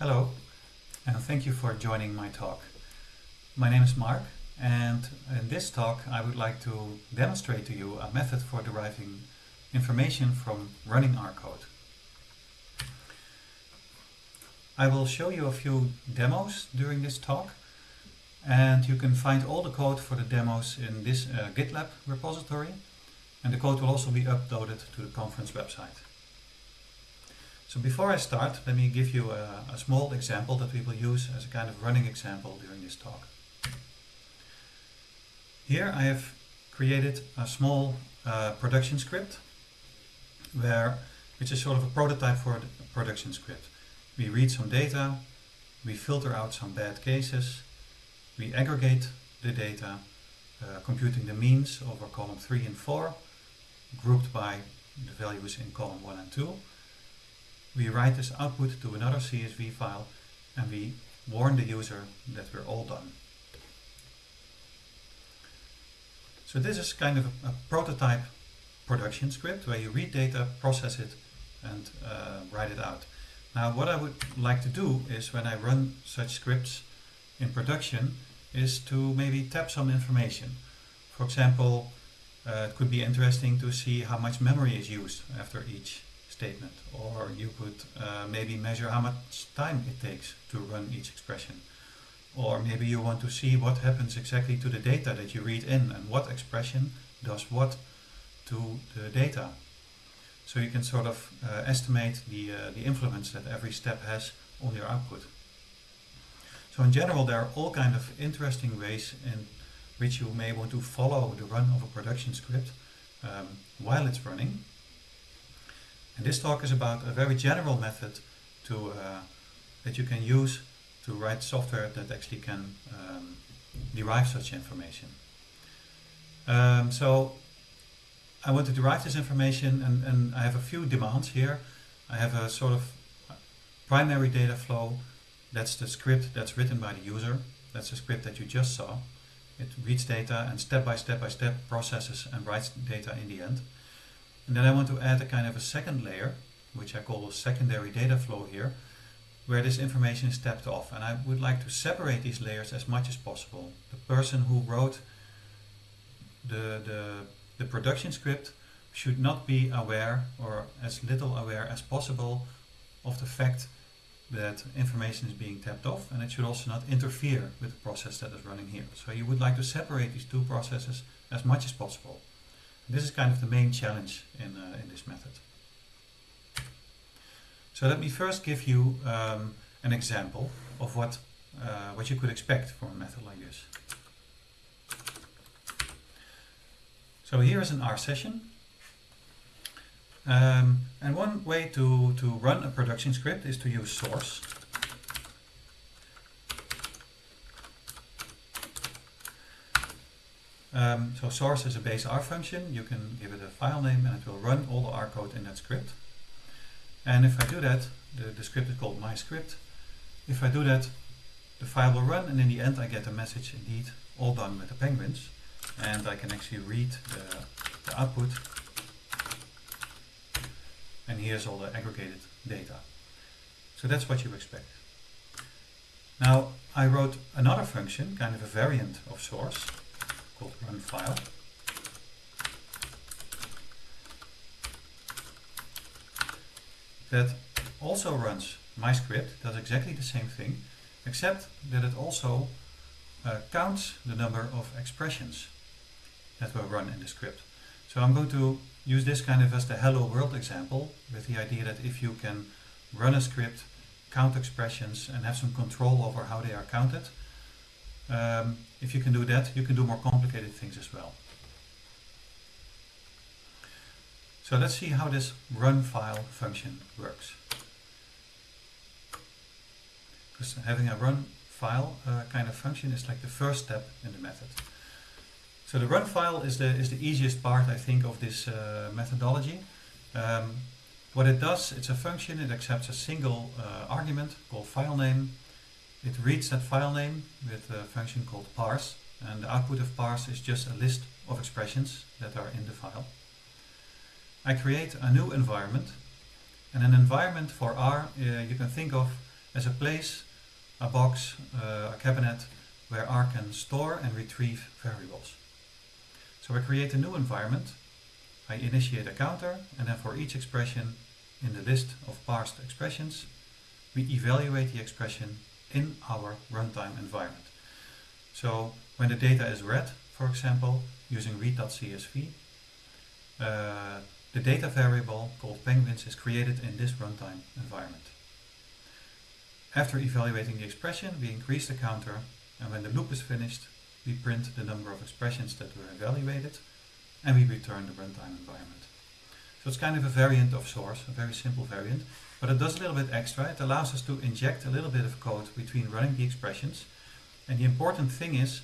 Hello, and thank you for joining my talk. My name is Mark, and in this talk I would like to demonstrate to you a method for deriving information from running R code. I will show you a few demos during this talk, and you can find all the code for the demos in this uh, GitLab repository, and the code will also be uploaded to the conference website. So before I start, let me give you a, a, small example that we will use as a kind of running example during this talk. Here I have created a small uh, production script where which is sort of a prototype for a production script. We read some data, we filter out some bad cases, we aggregate the data, uh, computing the means over column 3 and 4, grouped by the values in column 1 and 2, we write this output to another CSV file and we warn the user that we're all done. So this is kind of a, a prototype production script where you read data, process it and uh, write it out. Now what I would like to do is when I run such scripts in production is to maybe tap some information. For example, uh, it could be interesting to see how much memory is used after each statement. Or you could uh, maybe measure how much time it takes to run each expression. Or maybe you want to see what happens exactly to the data that you read in and what expression does what to the data. So you can sort of uh, estimate the, uh, the influence that every step has on your output. So in general there are all kind of interesting ways in which you may want to follow the run of a production script um, while it's running and this talk is about a very general method to uh, that you can use to write software that actually can um, derive such information. Um, so I want to derive this information and, and I have a few demands here. I have a sort of primary data flow. That's the script that's written by the user. That's the script that you just saw. It reads data and step by step by step processes and writes data in the end. And then I want to add a kind of a second layer, which I call a secondary data flow here, where this information is tapped off. And I would like to separate these layers as much as possible. The person who wrote the, the, the production script should not be aware or as little aware as possible of the fact that information is being tapped off and it should also not interfere with the process that is running here. So you would like to separate these two processes as much as possible. This is kind of the main challenge in, uh, in this method. So let me first give you um, an example of what, uh, what you could expect from a method like this. So here is an R session. Um, and one way to, to run a production script is to use source. Um, so source is a base R function. You can give it a file name and it will run all the R code in that script. And if I do that, the, the script is called my script. If I do that, the file will run and in the end I get a message indeed all done with the penguins. And I can actually read the, the output. And here's all the aggregated data. So that's what you expect. Now I wrote another function, kind of a variant of source, called run file. That also runs my script, does exactly the same thing, except that it also uh, counts the number of expressions that were run in the script. So I'm going to use this kind of as the hello world example with the idea that if you can run a script, count expressions and have some control over how they are counted, um, if you can do that, you can do more complicated things as well. So let's see how this run file function works. Because having a run file uh, kind of function is like the first step in the method. So the run file is the, is the easiest part, I think, of this uh, methodology. Um, what it does, it's a function, it accepts a single uh, argument called file name it reads that file name with a function called parse and the output of parse is just a list of expressions that are in the file. I create a new environment and an environment for R uh, you can think of as a place, a box, uh, a cabinet where R can store and retrieve variables. So I create a new environment, I initiate a counter, and then for each expression in the list of parsed expressions, we evaluate the expression in our runtime environment. So when the data is read, for example, using read.csv, uh, the data variable called penguins is created in this runtime environment. After evaluating the expression, we increase the counter, and when the loop is finished, we print the number of expressions that were evaluated, and we return the runtime environment. So it's kind of a variant of source, a very simple variant, but it does a little bit extra. It allows us to inject a little bit of code between running the expressions. And the important thing is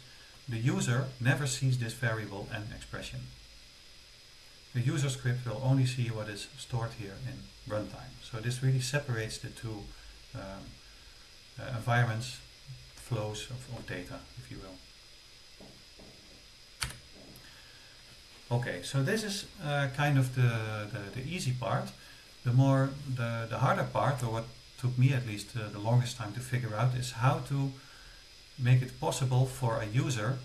the user never sees this variable and expression. The user script will only see what is stored here in runtime. So this really separates the two um, uh, environments, flows of, of data, if you will. Okay, so this is uh, kind of the, the, the, easy part. The more, the, the harder part, or what took me at least uh, the longest time to figure out, is how to make it possible for a user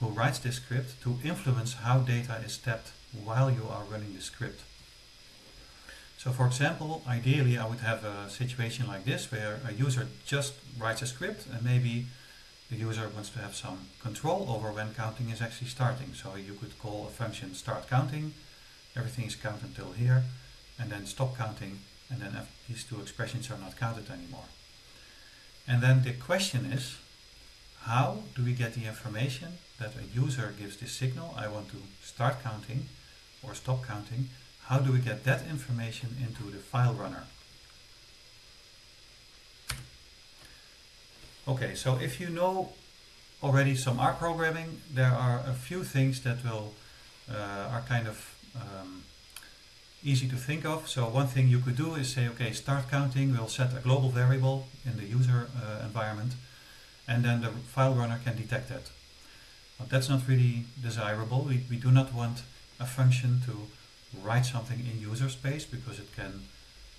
who writes this script to influence how data is tapped while you are running the script. So for example, ideally I would have a situation like this where a user just writes a script and maybe the user wants to have some control over when counting is actually starting. So you could call a function start counting, everything is counted until here, and then stop counting, and then these two expressions are not counted anymore. And then the question is, how do we get the information that a user gives this signal, I want to start counting or stop counting, how do we get that information into the file runner? Okay, so if you know already some R programming, there are a few things that will uh, are kind of um, easy to think of. So one thing you could do is say, okay, start counting, we'll set a global variable in the user uh, environment, and then the file runner can detect that. But that's not really desirable. We, we do not want a function to write something in user space because it can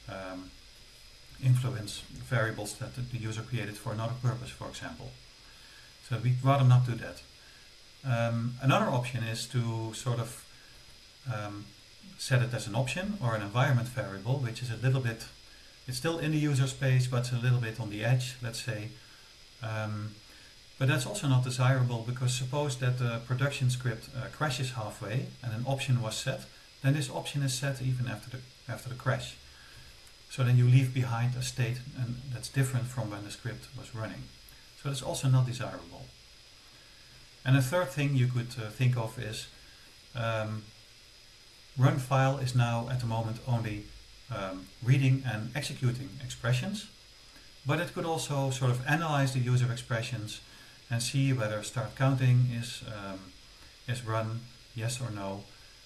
um, influence variables that the user created for another purpose, for example. So we'd rather not do that. Um, another option is to sort of um, set it as an option or an environment variable, which is a little bit, it's still in the user space, but it's a little bit on the edge, let's say. Um, but that's also not desirable because suppose that the production script uh, crashes halfway and an option was set, then this option is set even after the, after the crash. So then you leave behind a state and that's different from when the script was running. So that's also not desirable. And a third thing you could uh, think of is um, run file is now at the moment only um, reading and executing expressions, but it could also sort of analyze the user expressions and see whether start counting is, um, is run, yes or no.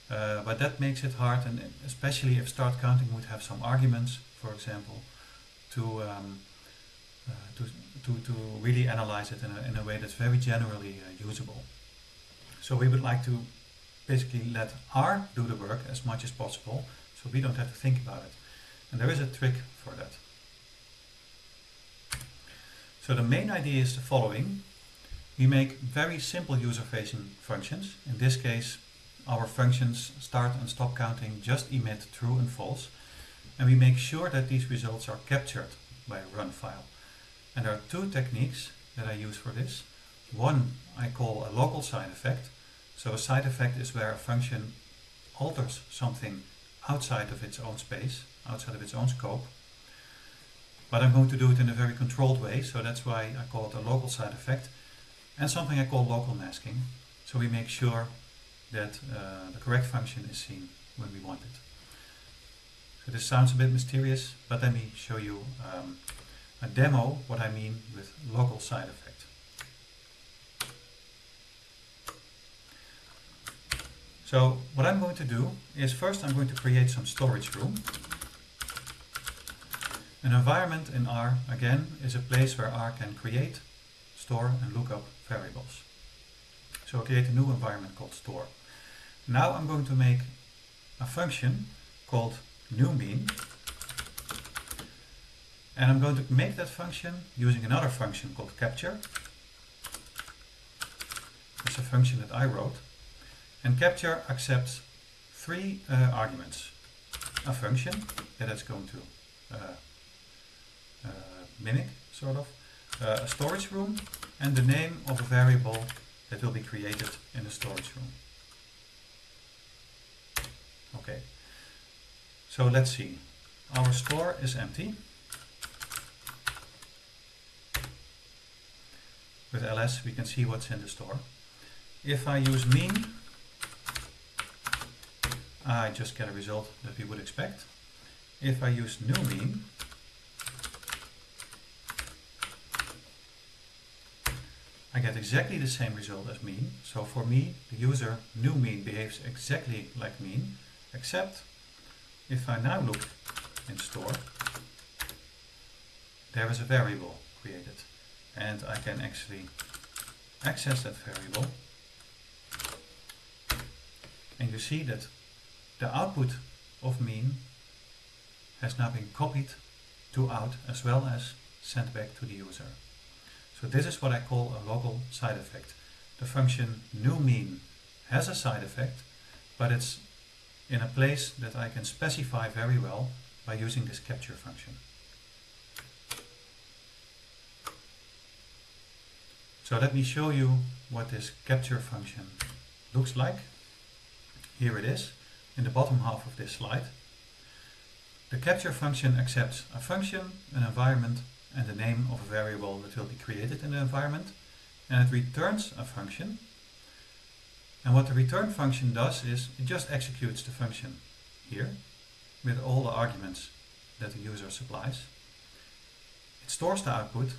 Uh, but that makes it hard, and especially if start counting would have some arguments, for example, to, um, uh, to, to, to really analyze it in a, in a way that's very generally uh, usable. So we would like to basically let R do the work as much as possible, so we don't have to think about it. And there is a trick for that. So the main idea is the following. We make very simple user-facing functions. In this case, our functions start and stop counting just emit true and false. And we make sure that these results are captured by a run file. And there are two techniques that I use for this. One I call a local side effect. So a side effect is where a function alters something outside of its own space, outside of its own scope. But I'm going to do it in a very controlled way, so that's why I call it a local side effect and something I call local masking. So we make sure that uh, the correct function is seen when we want it. This sounds a bit mysterious, but let me show you um, a demo what I mean with local side effect. So what I'm going to do is first I'm going to create some storage room. An environment in R, again, is a place where R can create, store and look up variables. So I create a new environment called store. Now I'm going to make a function called newMean. And I'm going to make that function using another function called capture. It's a function that I wrote. And capture accepts three uh, arguments. A function that it's going to uh, uh, mimic, sort of, uh, a storage room, and the name of a variable that will be created in the storage room. Okay, so let's see. Our store is empty. With ls we can see what's in the store. If I use mean, I just get a result that we would expect. If I use new mean, I get exactly the same result as mean. So for me, the user new mean behaves exactly like mean, except if I now look in store, there is a variable created and I can actually access that variable and you see that the output of mean has now been copied to out as well as sent back to the user. So this is what I call a local side effect. The function new mean has a side effect, but it's in a place that I can specify very well by using this capture function. So let me show you what this capture function looks like. Here it is, in the bottom half of this slide. The capture function accepts a function, an environment, and the name of a variable that will be created in the environment. And it returns a function. And what the return function does is it just executes the function here with all the arguments that the user supplies. It stores the output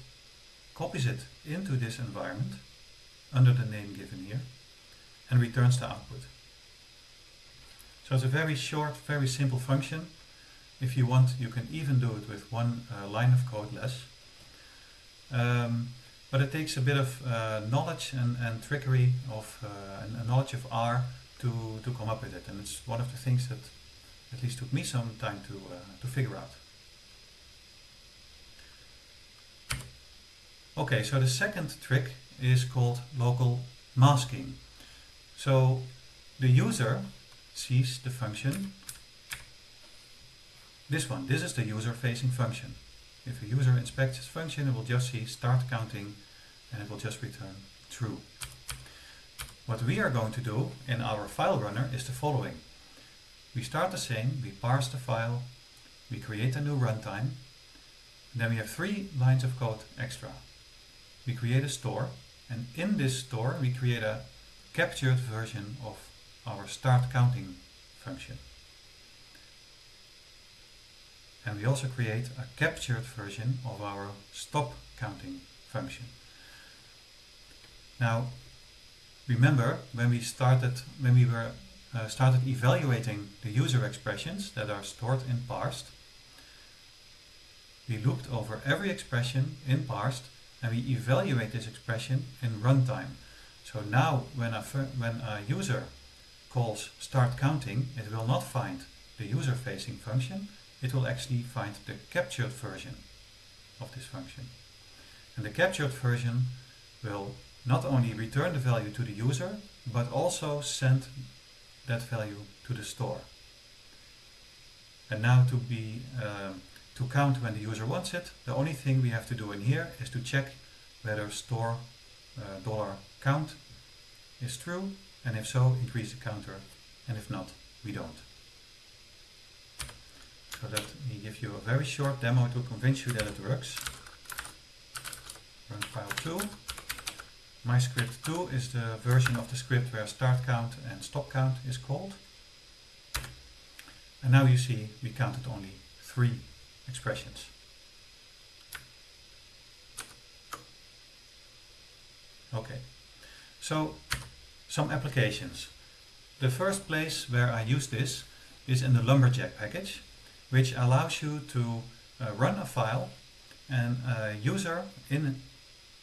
copies it into this environment under the name given here and returns the output. So it's a very short, very simple function. If you want, you can even do it with one uh, line of code less. Um, but it takes a bit of uh, knowledge and, and trickery of uh, and, knowledge of R to, to come up with it. And it's one of the things that at least took me some time to, uh, to figure out. Okay, so the second trick is called local masking. So the user sees the function, this one, this is the user facing function. If a user inspects this function, it will just see start counting and it will just return true. What we are going to do in our file runner is the following. We start the same, we parse the file, we create a new runtime, then we have three lines of code extra we create a store and in this store we create a captured version of our start counting function. And we also create a captured version of our stop counting function. Now remember when we started when we were uh, started evaluating the user expressions that are stored in parsed we looked over every expression in parsed and we evaluate this expression in runtime. So now when a, when a user calls start counting, it will not find the user facing function, it will actually find the captured version of this function. And the captured version will not only return the value to the user, but also send that value to the store. And now to be um, to count when the user wants it, the only thing we have to do in here is to check whether store uh, dollar count is true and if so increase the counter and if not we don't. So let me give you a very short demo to convince you that it works. Run file 2. My script 2 is the version of the script where start count and stop count is called. And now you see we counted only three expressions. Okay, so some applications. The first place where I use this is in the Lumberjack package, which allows you to uh, run a file and a user in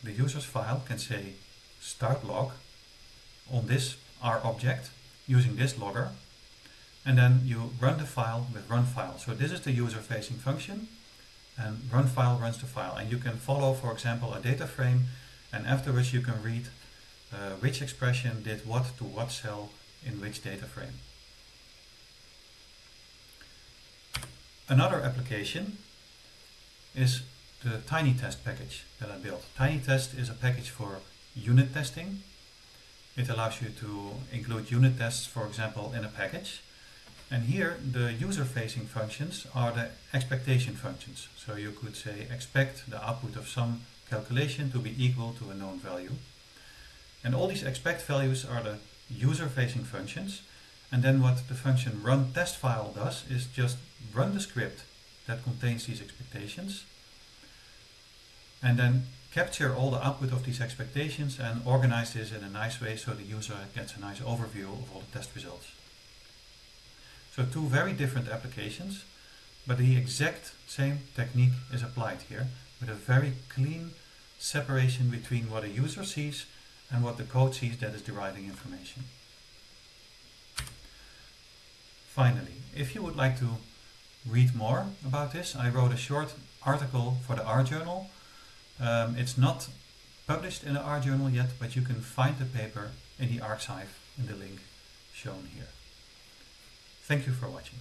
the user's file can say start log on this R object using this logger and then you run the file with run file. So this is the user facing function and run file runs the file. And you can follow, for example, a data frame and afterwards you can read uh, which expression did what to what cell in which data frame. Another application is the TinyTest package that I built. TinyTest is a package for unit testing. It allows you to include unit tests, for example, in a package. And here the user-facing functions are the expectation functions. So you could say expect the output of some calculation to be equal to a known value. And all these expect values are the user-facing functions. And then what the function run test file does is just run the script that contains these expectations and then capture all the output of these expectations and organize this in a nice way so the user gets a nice overview of all the test results. So two very different applications, but the exact same technique is applied here with a very clean separation between what a user sees and what the code sees that is deriving information. Finally, if you would like to read more about this, I wrote a short article for the R Journal. Um, it's not published in the R Journal yet, but you can find the paper in the arXiv in the link shown here. Thank you for watching.